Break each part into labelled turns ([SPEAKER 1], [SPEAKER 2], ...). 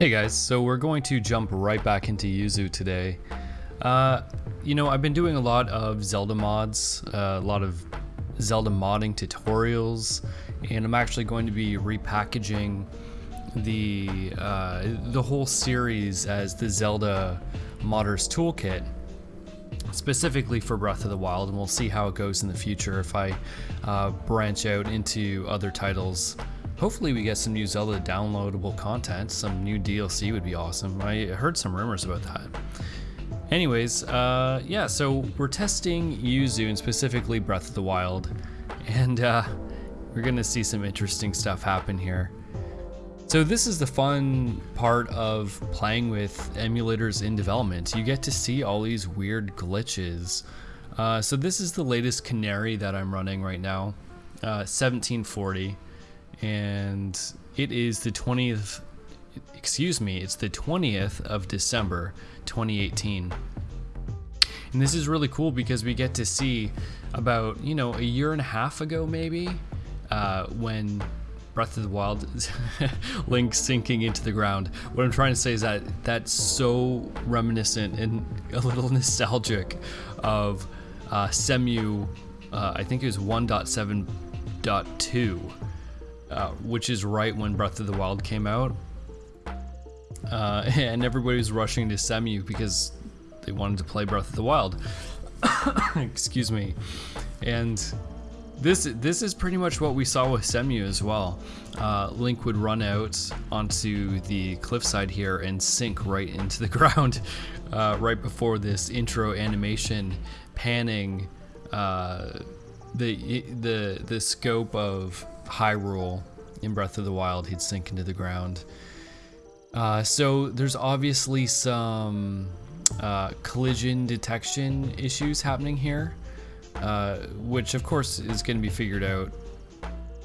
[SPEAKER 1] Hey guys, so we're going to jump right back into Yuzu today. Uh, you know, I've been doing a lot of Zelda mods, uh, a lot of Zelda modding tutorials, and I'm actually going to be repackaging the uh, the whole series as the Zelda Modders Toolkit, specifically for Breath of the Wild, and we'll see how it goes in the future if I uh, branch out into other titles Hopefully we get some new Zelda downloadable content, some new DLC would be awesome. I heard some rumors about that. Anyways, uh, yeah, so we're testing Yuzu and specifically Breath of the Wild, and uh, we're gonna see some interesting stuff happen here. So this is the fun part of playing with emulators in development. You get to see all these weird glitches. Uh, so this is the latest Canary that I'm running right now, 1740. And it is the 20th excuse me it's the 20th of December 2018 and this is really cool because we get to see about you know a year and a half ago maybe uh, when Breath of the Wild Link sinking into the ground. What I'm trying to say is that that's so reminiscent and a little nostalgic of uh, Cemu. Uh, I think it was 1.7.2 uh, which is right when Breath of the Wild came out. Uh, and everybody was rushing to Cemu because they wanted to play Breath of the Wild. Excuse me. And this this is pretty much what we saw with Cemu as well. Uh, Link would run out onto the cliffside here and sink right into the ground uh, right before this intro animation panning uh, the the the scope of Hyrule in Breath of the Wild, he'd sink into the ground. Uh, so there's obviously some uh, collision detection issues happening here, uh, which of course is going to be figured out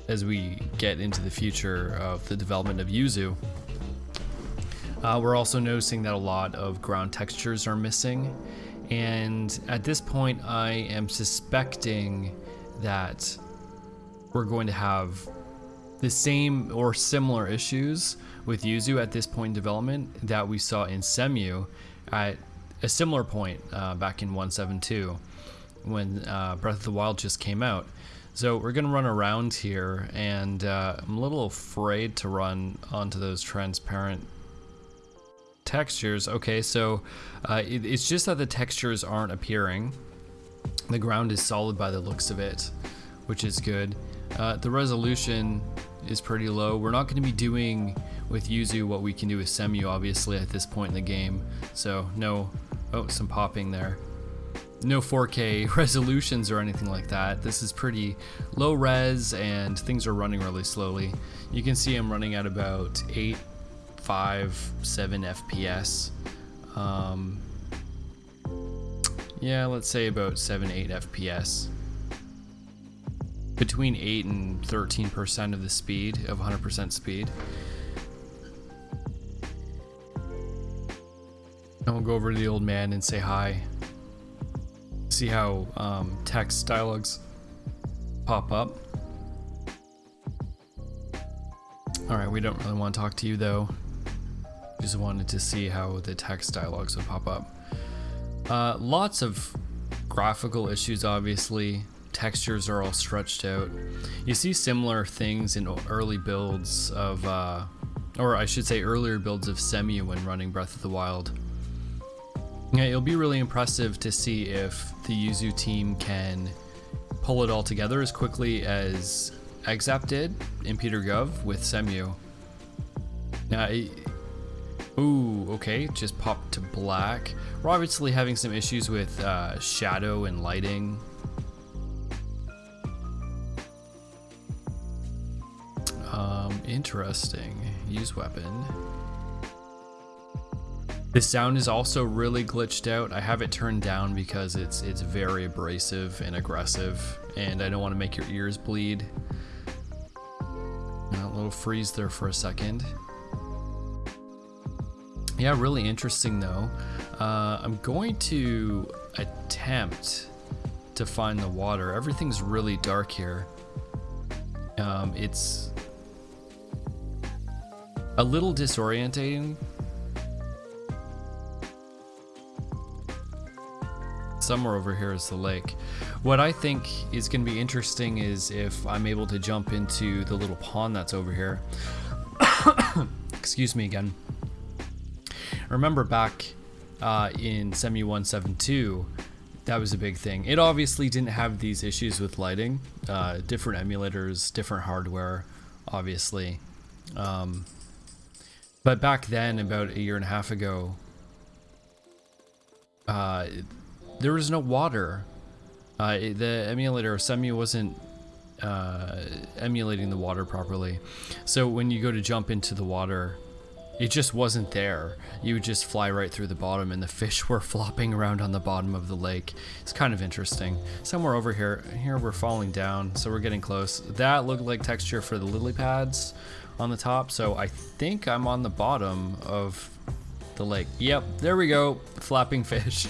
[SPEAKER 1] as we get into the future of the development of Yuzu. Uh, we're also noticing that a lot of ground textures are missing, and at this point I am suspecting that we're going to have the same or similar issues with Yuzu at this point in development that we saw in Cemu at a similar point uh, back in 172 when uh, Breath of the Wild just came out. So we're gonna run around here and uh, I'm a little afraid to run onto those transparent textures. Okay, so uh, it, it's just that the textures aren't appearing. The ground is solid by the looks of it, which is good. Uh, the resolution is pretty low. We're not going to be doing with Yuzu what we can do with Cemu, obviously, at this point in the game. So no, oh, some popping there. No 4K resolutions or anything like that. This is pretty low res and things are running really slowly. You can see I'm running at about 8, 5, 7 FPS. Um, yeah, let's say about 7, 8 FPS between 8 and 13% of the speed, of 100% speed. And we'll go over to the old man and say hi. See how um, text dialogues pop up. Alright, we don't really want to talk to you though. Just wanted to see how the text dialogues would pop up. Uh, lots of graphical issues, obviously textures are all stretched out. You see similar things in early builds of, uh, or I should say earlier builds of Cemu when running Breath of the Wild. Yeah, it'll be really impressive to see if the Yuzu team can pull it all together as quickly as Exzap did in Petergov with Cemu. Now, ooh, okay, just popped to black. We're obviously having some issues with uh, shadow and lighting Interesting. Use weapon. The sound is also really glitched out. I have it turned down because it's it's very abrasive and aggressive and I don't want to make your ears bleed. A little freeze there for a second. Yeah, really interesting though. Uh, I'm going to attempt to find the water. Everything's really dark here. Um, it's a little disorientating. Somewhere over here is the lake. What I think is going to be interesting is if I'm able to jump into the little pond that's over here. Excuse me again. Remember back uh, in Cemu 172, that was a big thing. It obviously didn't have these issues with lighting. Uh, different emulators, different hardware, obviously. Um, but back then, about a year and a half ago, uh, there was no water. Uh, the emulator Cemu wasn't uh, emulating the water properly. So when you go to jump into the water, it just wasn't there. You would just fly right through the bottom and the fish were flopping around on the bottom of the lake. It's kind of interesting. Somewhere over here, here we're falling down, so we're getting close. That looked like texture for the lily pads on the top, so I think I'm on the bottom of the lake. Yep, there we go, flapping fish.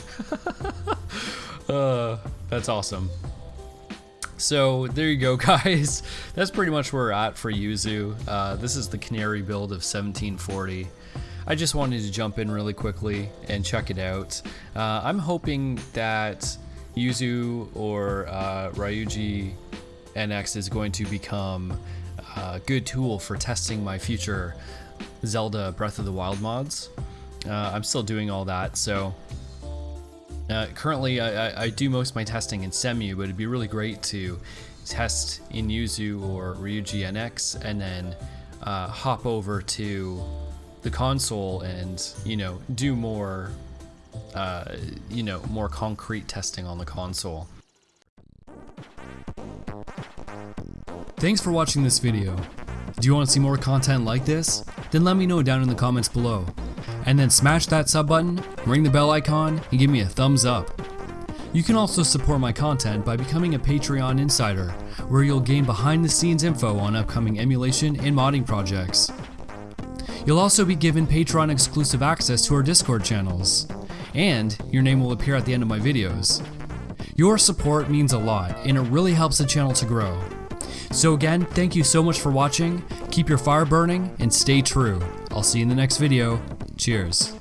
[SPEAKER 1] uh, that's awesome. So there you go, guys. That's pretty much where we're at for Yuzu. Uh, this is the Canary build of 1740. I just wanted to jump in really quickly and check it out. Uh, I'm hoping that Yuzu or uh, Ryuji NX is going to become a good tool for testing my future Zelda Breath of the Wild mods. Uh, I'm still doing all that, so uh, currently, I, I, do most of my testing in Cemu, but it'd be really great to test in Yuzu or Ryuji NX and then uh, hop over to the console and, you know, do more, uh, you know, more concrete testing on the console. Thanks for watching this video. Do you want to see more content like this? Then let me know down in the comments below and then smash that sub button, ring the bell icon, and give me a thumbs up. You can also support my content by becoming a Patreon insider, where you'll gain behind the scenes info on upcoming emulation and modding projects. You'll also be given Patreon exclusive access to our Discord channels, and your name will appear at the end of my videos. Your support means a lot, and it really helps the channel to grow. So again, thank you so much for watching, keep your fire burning, and stay true. I'll see you in the next video. Cheers.